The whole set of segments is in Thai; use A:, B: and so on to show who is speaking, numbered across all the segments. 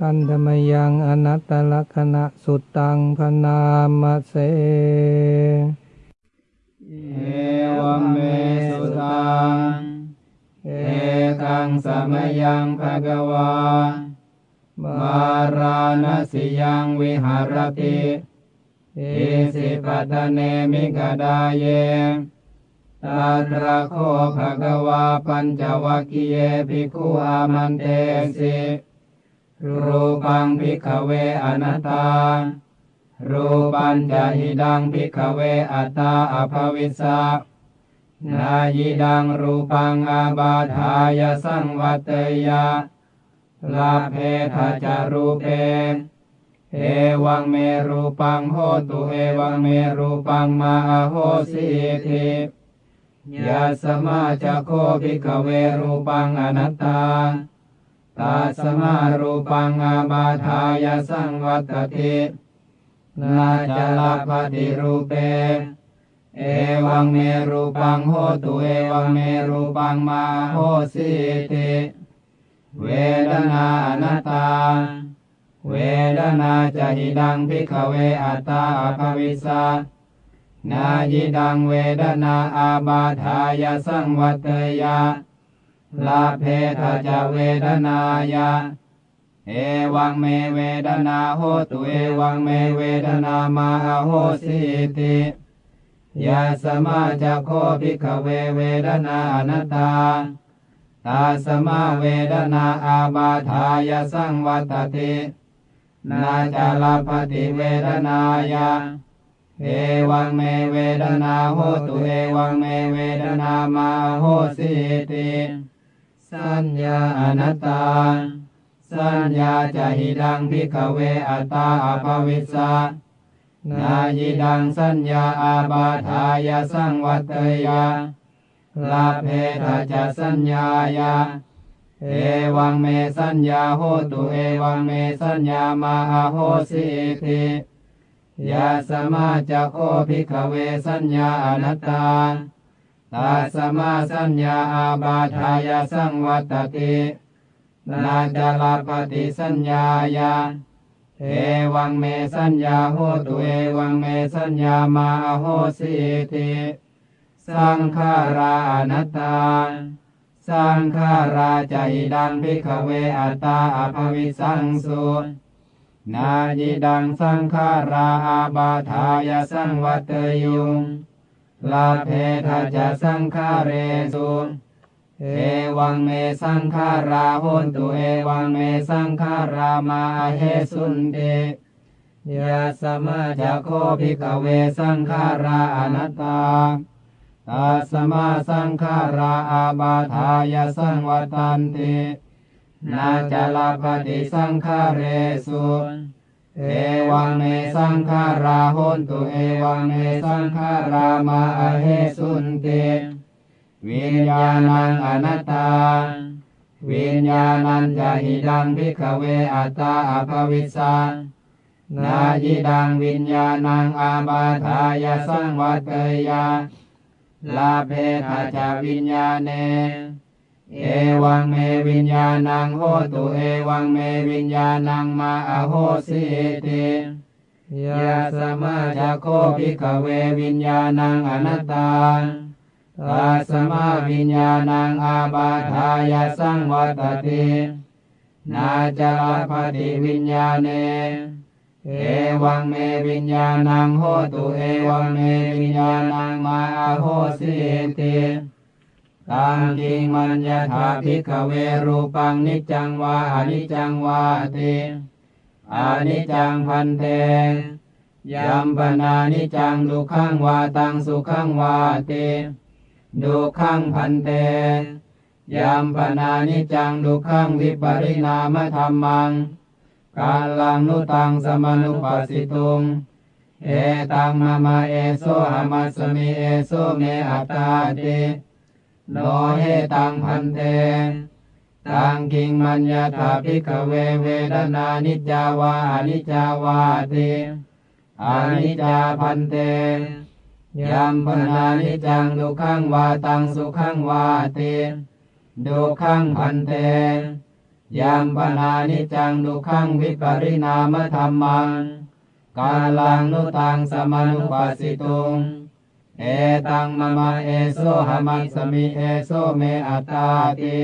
A: พันธมยังอนัตตลักษณะสุดตังพนามเส
B: เอวเมสุตัง เอกังสมยังภะกวามาราณสิยังวิหารติอิสิปตเนมิกดาเยตัตระโคภะกวาปัญจวัคคีเยภิกขุอามันเตสิ รูปังภิกเวอนัตตา รูปัญจะหิดังภิกเวอัตตาอภวิสสะนายิดังรูปังอาบาทายสังวัตยาลาเพทาจารูเปเอวังเมรูปังโหตุเอวังเมรูปังมาโหสิทิยาสมาจะโคภิกเวรูปังอนัตตา ตาสมารูปังอาบาทายสังวัตตินาจลาปฏิรูปเป เอวังเมรูปังโหตุเอวังเมรูปังมาโหสิติเวดนาอนัตตา เวดนาจะหิดังพิกเวอัตตาอภวิสานายิดังเวดนาอาบาทายสังวัตยา ลาเพทาจะเวดนายาเอวังเมเวดนาโหตุเอวังเมเวดนามาโหสิติยาสมาจะโคภิกขเวเวดนาอนัตตาตาสมาเวดนาอาบาทายสังวัตตินาจาลาปฏิเวดนายาเอวังเมเวดนาโหตุเอวังเมเวดนามาโหสิติ สัญญาอนัตตา สัญญาจะหิดังพิกเวอัตตาอภวิสสะนายิดังสัญญาอาบาทายสังวัตยาลาเพทาจะสัญญายาเอวังเมสัญญาโหตุเอวังเมสัญญามาโหสิติยาสมาจะโคภิกขเวสัญญาอนัตตา ตาสมาสัญญาอาบาทายสังวัตตินาจาลาปฏิสัญญายาเอวังเมสัญญาโหตุเอวังเมสัญญามาโหสิติสังขารานัตตา สังขาราจดังพิกเวอัตตาอภวิสังสุนายิดังสังขาราอาบาทายสังวัตยุง ลาเพทาจะสังขาเรสุเอวังเมสังขาราโหนตุเอวังเมสังขารามาเฮสุนเตยาสมาจะโคภิกเวสังขาราอนัตตาตาสมาสังขาราอาบาทายสังวัตันตินาจลาปฏิสังขาเรสุ เอวังเมสังขาราโหนตุเอวังเมสังขารามาเฮสุนติวิญญาณังอนัตตา วิญญาณัญจะหิดังพิกเวอัตตาอภวิสานายิดังวิญญาณังอาบาทายสังวัตยาลาเพทาจาวิญญาเน เอวังเม วิญญาณังโหตุเอวังเมวิญญาณังมาอโหสิติยาสมาจะโคภิกเววิญญาณังอนัตตาตาสมาวิญญาณังอาบาทายาสังวัตตินาจาปฏิวิญญาเน เอวังเมวิญญาณังโหตุเอวังเมวิญญาณังมาอโหสิติ ตังกิงมัญญาถาภิกขเวรูปังนิจังวาอนิจังวาติอนิจังพันเตยัมปนานิจังดุขังวาตังสุขังวาติดุขังพันเตยัมปะนานิจจัง ทุกขังวิปะริณามะธัมมังกัลลังนุตัง สะมะนุปัสสิตุงเอตังมะมะ เอโสหะมัสมิเอโส เมอัตตาติ โนเหตัง ภันเตตังกิงมัญญะถะ ภิกขะเวเวทะนานิจจาวา อะนิจจาวาติ อะนิจจา ภันเตยัมปนานิจังดุขังวาตังสุขังวาติดุขังพันเตยามปนานิจังดุขังวิปริณามธรรมังกาลังนุตังสมานุปัสสิตุง เอตังมะมะเอโซหะมัสสมิเอโซเมอัตตาติ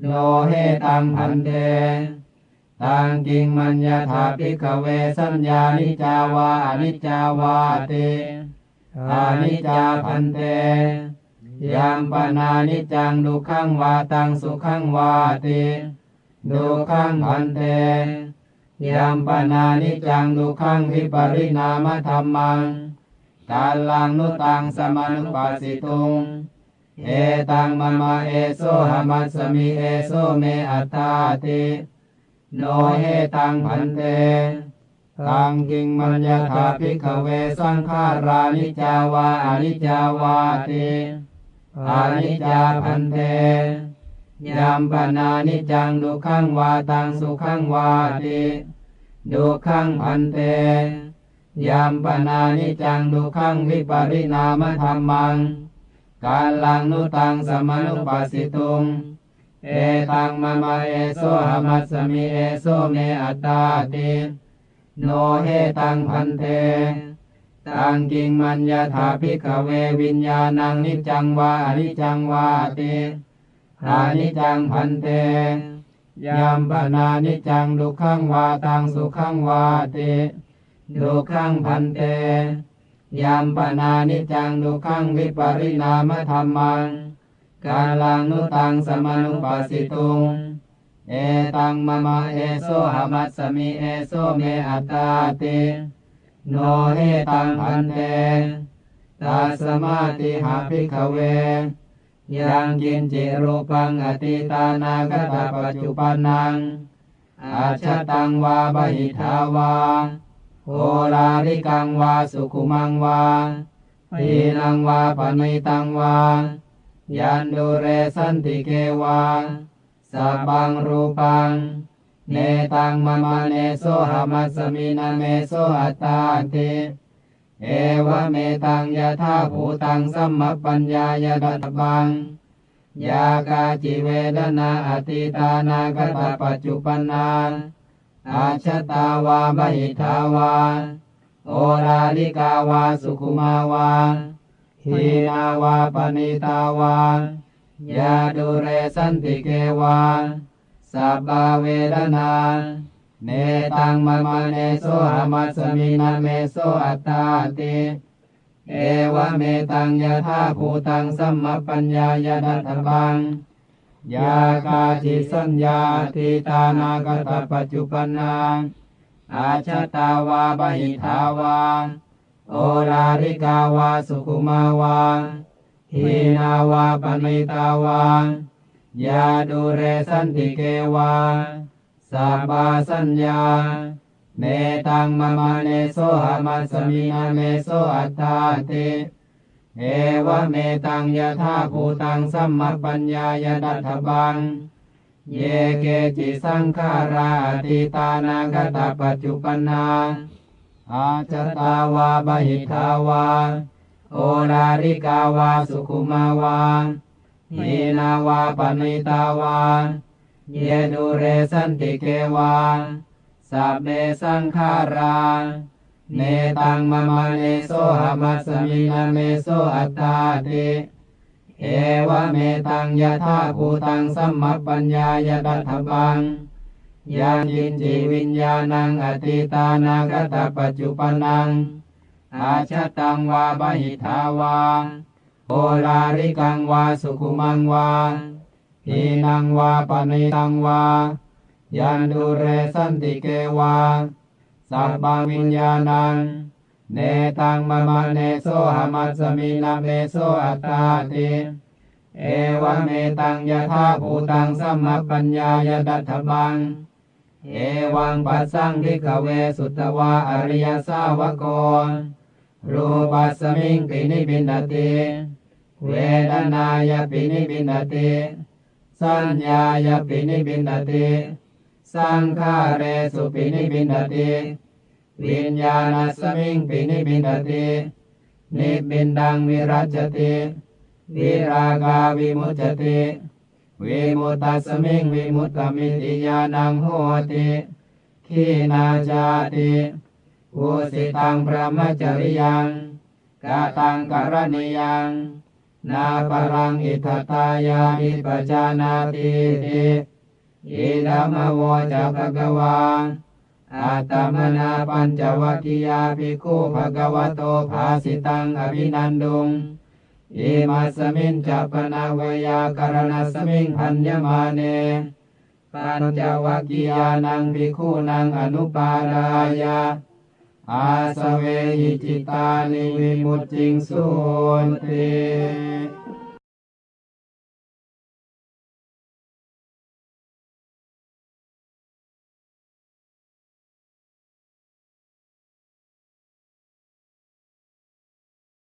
B: โนเฮตังพันเตตังกิงมัญญาถาภิกเวสัญญานิจาวาอนิจจาวาติอานิจจาพันเตยามปนานิจังดุขังวาตังสุขังวาติดุขังพันเตยามปนานิจังดุขังวิปริณามธรรมัง กาลังนุตังสมานุปัสสิตุง เอตังมะมะเอโซหะมัสสมิเอโซเมอัตตาติโนเฮตังพันเตตังกิงมัญญาถาภิกขเวสังขารานิจาวาอนิจาวาติอานิจจาพันเตยามปนานิจังดุขังวาตังสุขังวาติดุขังพันเต ยามปนานิจังดุขังวิปริณามธรรมัง กาลังนุตังสมานุปัสสิตุง เอตังมะมะเอโซหมัสสมิเอโซเมอัตตาติโนเฮตังพันเท ตังกิงมัญญาถาภิกขเววิญญาณังนิจังวาอนิจังวาติอานิจังพันเตยามปนานิจังดุขังวาตังสุขังวาติ ดุขังพันเตยามปนานิจังดุขังวิปริณามธรรมัง กาลังนุตังสมานุปัสสิตุง เอตังมะมะเอโซหมัสสมิเอโซเมอัตตาติโนเฮตังพันเตตาสมาติหาภิกขเว ยังกินจิรูปังอติตานาคตาปัจจุปันนังอาชตังวาบหิทาวา โอลาริกังวาสุขุมังวาปีนังวาปณิตังวา ยันดูเรสันติเกวาสัพพังรูปัง เนตังมะมะเนโสหะมัสมินาเมโสอัตตาติเอวะเมตังยะธาภูตังสัมมปัญญายดัตบังยากาจิเวดนาอติตานาคตาปัจจุปนา อัชฌัตตาวา พะหิทธาวา โอฬาริกาวาสุขุมาวาหีนาวา ปะณีตาวายา ทูเรสันติเกวาสัพพาเวทะนาเนตังมะมะเนโสหะมัสมินะ เมโสอัตตาติเอวะเมตังยะถาภูตังสัมมัปปัญญายะ ทัฏฐัพพัง ยากาจิสัญญา อะตีตานาคะตะปัจจุปปันนาอัชฌัตตาวา พะหิทธาวาโอฬาริกาวาสุขุมาวาหีนาวา ปะณีตาวายา ทูเรสันติเกวาสัพพาสัญญาเนตังมะมะเนโสหะมัสมินะ เมโสอัตตาติ เอวะเมตังยะธาภูตังสัมมปัญญายดัตถบัง เยเกจิสังขาราติตานาคตาปัจจุปนาอาจตาวาบหิทาวา โอลาริกาวาสุขุมาวาหีนาวาปณิตาวา เยดูเรสันติเกวาสัพเมสังขารา เนตังมะมะเนโสหะมัสมินะ เมโสอัตตาติเอวะเมตังยะถาภูตังสัมมัปปัญญายะ ทัฏฐัพพังยังกิญจิวิญญาณัง อะตีตานาคะตะปัจจุปปันนัง อัชฌัตตังวา พะหิทธาวาโอลาริกังวาสุขุมังวาหีนังวา ปะณีตังวายันทูเรสันติเกวา สัพพังวิญญาณัง เนตังมะมะเนโสหะมัสมินะ เมโสอัตตาติเอวะเมตังยะถาภูตังสัมมัปปัญญายะ ทัฏฐัพพัง เอวังปัสสัง ภิกขะเวสุตะวา อะริยะสาวะโกรูปัสมิงปินิพพินทะติเวทะนายะปินิพพินทะติสัญญายปินิบินติ สังขาเรสุปินิบินติวิญญาณสมิงปินิบินตินิบินดังวิรัจติวิรากาวิมุจติวิมุตตสมิงวิมุตตมิติญาณังโหติขีนาจาติอุสิตังพระมจริยังกาตังกรณียังนาปรังอิทธตายาอิปจานาติติ อิดามโวจะภะกวาอาตมนาปัญจวัคคียาภิกขุภะคะวโตภาสิตังอภินันดุงอิมาสมินจัปนาวยากรณสมิงพันยมาเนปัญจวัคคียานังภิกขุนังอนุปาดายาอาสเวหิจิตานิวิมุตติงสุนติ